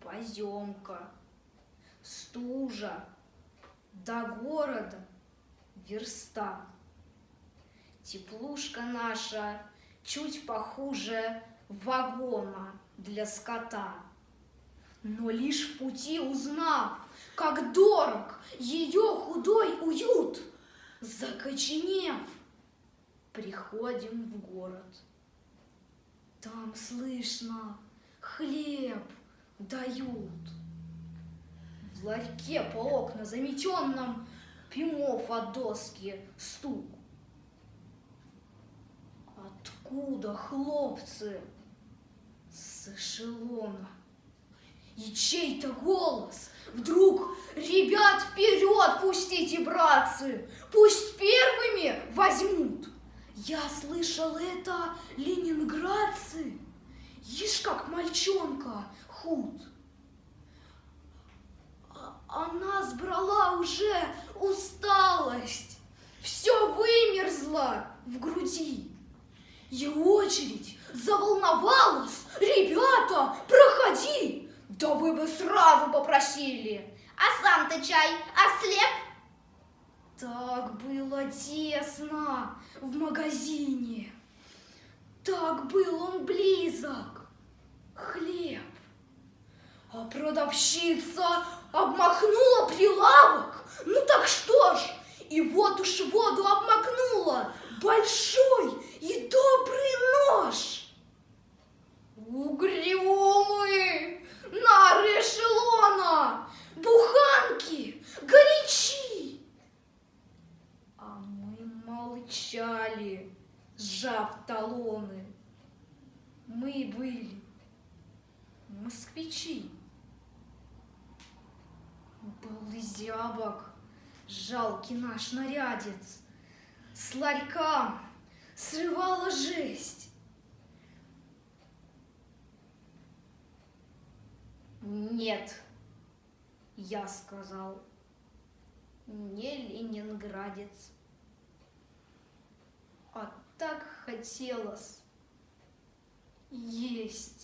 поземка, стужа, до города верста. Теплушка наша чуть похуже вагона для скота. Но лишь в пути узнав, как дорог ее худой уют, закоченев, приходим в город. Там слышно, хлеб дают. В ларьке по окна заметенном Пимов от доски стук. Откуда хлопцы с эшелона? И чей-то голос вдруг Ребят вперед пустите, братцы, Пусть первыми возьмут. Я слышал это ленинградцы, Ишь, как мальчонка худ. А, она сбрала уже усталость, Все вымерзло в груди. И очередь заволновалась. Ребята, проходи! Да вы бы сразу попросили. А сам-то чай ослеп? Так было тесно в магазине. Так был он близок. Хлеб. А продавщица обмахнула прилавок. Ну так что ж, и вот уж воду обмакнула. Большой и добрый мы молчали, сжав талоны. Мы были москвичи. Был зябок, жалкий наш нарядец, С ларька срывала жесть. Нет, я сказал, не ленинградец. Так хотелось есть.